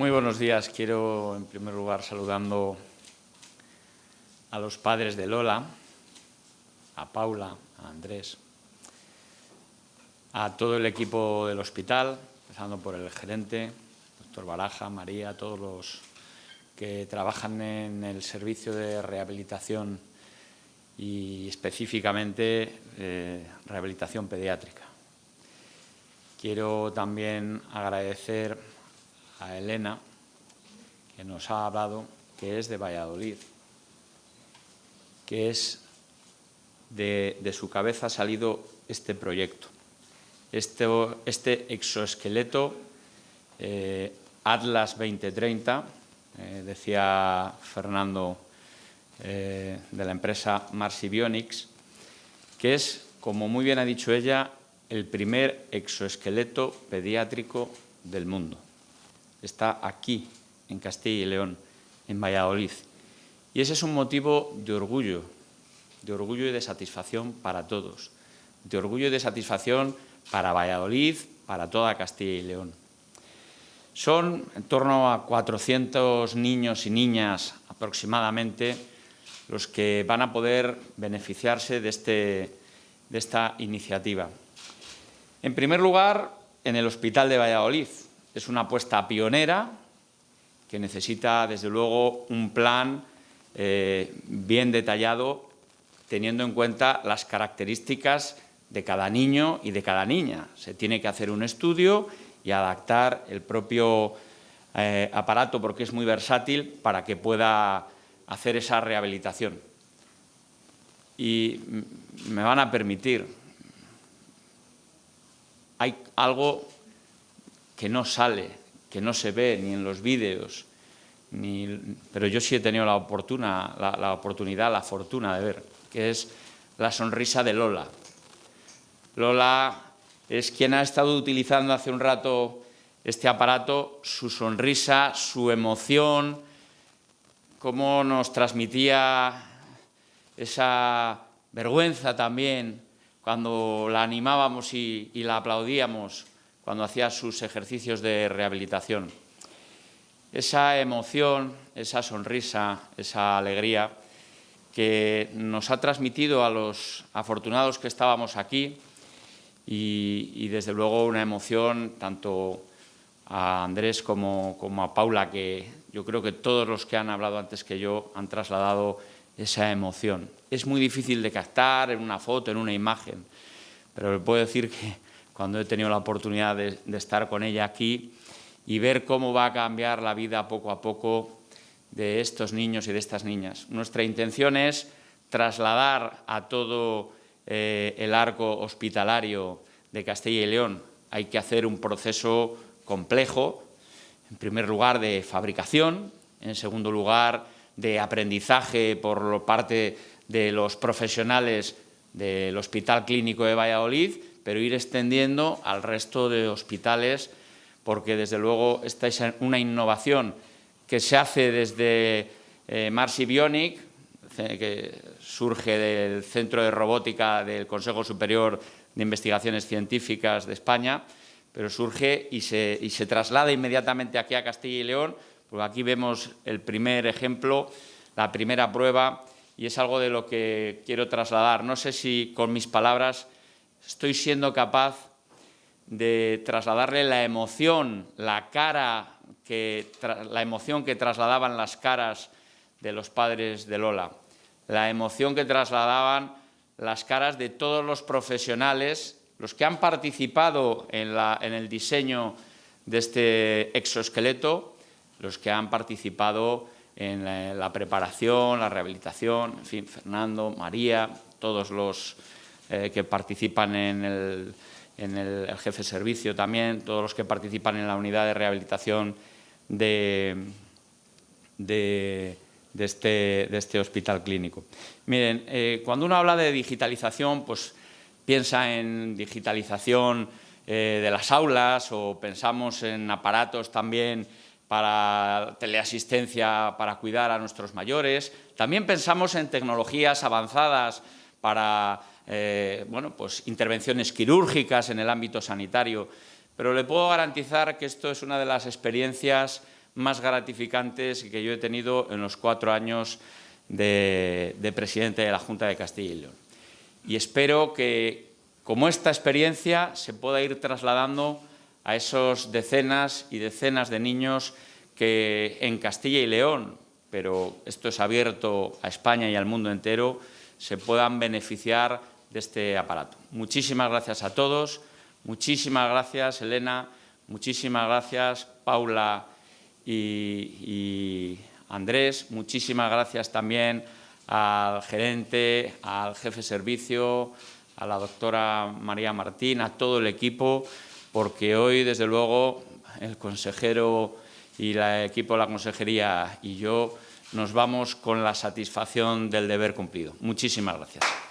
Muy buenos días. Quiero, en primer lugar, saludando a los padres de Lola, a Paula, a Andrés, a todo el equipo del hospital, empezando por el gerente, doctor Baraja, María, todos los que trabajan en el servicio de rehabilitación y específicamente eh, rehabilitación pediátrica. Quiero también agradecer a Elena, que nos ha hablado, que es de Valladolid, que es de, su cabeza ha salido este proyecto. Este, este exoesqueleto eh, Atlas 2030, eh, decía Fernando eh, de la empresa Marsibionics, que es, como muy bien ha dicho ella, el primer exoesqueleto pediátrico del mundo. Está aquí, en Castilla y León, en Valladolid. Y ese es un motivo de orgullo, de orgullo y de satisfacción para todos, de orgullo y de satisfacción para Valladolid, para toda Castilla y León. Son en torno a 400 niños y niñas aproximadamente los que van a poder beneficiarse de, este, de esta iniciativa. En primer lugar, en el Hospital de Valladolid. Es una apuesta pionera que necesita, desde luego, un plan eh, bien detallado, teniendo en cuenta las características de cada niño y de cada niña. Se tiene que hacer un estudio y adaptar el propio eh, aparato, porque es muy versátil, para que pueda hacer esa rehabilitación. Y me van a permitir, hay algo que no sale, que no se ve ni en los vídeos, ni, pero yo sí he tenido la, oportunidad, la fortuna de ver, que es la sonrisa de Lola. Lola es quien ha estado utilizando hace un rato este aparato, su sonrisa, su emoción, cómo nos transmitía esa vergüenza también cuando la animábamos y, la aplaudíamos cuando hacía sus ejercicios de rehabilitación. Esa emoción, esa sonrisa, esa alegría que nos ha transmitido a los afortunados que estábamos aquí y, desde luego una emoción tanto a Andrés como, como, a Paula, que yo creo que todos los que han hablado antes que yo han trasladado esa emoción. Es muy difícil de captar en una foto, en una imagen, pero le puedo decir que cuando he tenido la oportunidad de, estar con ella aquí y ver cómo va a cambiar la vida poco a poco de estos niños y de estas niñas. Nuestra intención es trasladar a todo eh, el arco hospitalario de Castilla y León. Hay que hacer un proceso complejo, en primer lugar de fabricación, en segundo lugar de aprendizaje por parte de los profesionales del Hospital Clínico de Valladolid, pero ir extendiendo al resto de hospitales, porque desde luego esta es una innovación que se hace desde eh, Marsi Bionic, que surge del Centro de Robótica del Consejo Superior de Investigaciones Científicas de España, pero surge y se, y se traslada inmediatamente aquí a Castilla y León, porque aquí vemos el primer ejemplo, la primera prueba, y es algo de lo que quiero trasladar. No sé si con mis palabras estoy siendo capaz de trasladarle la emoción, la cara, que, la emoción que trasladaban las caras de los padres de Lola, la emoción que trasladaban las caras de todos los profesionales, los que han participado en, en el diseño de este exoesqueleto, los que han participado en la, preparación, la rehabilitación, en fin, Fernando, María, todos los eh, que participan en el, jefe de servicio también, todos los que participan en la unidad de rehabilitación de, este, este, hospital clínico. Miren, eh, cuando uno habla de digitalización, pues piensa en digitalización eh, de las aulas o pensamos en aparatos también para teleasistencia para cuidar a nuestros mayores. También pensamos en tecnologías avanzadas para eh, bueno, pues intervenciones quirúrgicas en el ámbito sanitario, pero le puedo garantizar que esto es una de las experiencias más gratificantes que yo he tenido en los cuatro años de, de presidente de la Junta de Castilla y León. Y espero que, como esta experiencia, se pueda ir trasladando a esos decenas y decenas de niños que en Castilla y León, pero esto es abierto a España y al mundo entero, se puedan beneficiar de este aparato. Muchísimas gracias a todos, muchísimas gracias Elena, muchísimas gracias Paula y, Andrés, muchísimas gracias también al gerente, al jefe de servicio, a la doctora María Martín, a todo el equipo, porque hoy, desde luego, el consejero y el equipo de la consejería y yo nos vamos con la satisfacción del deber cumplido. Muchísimas gracias.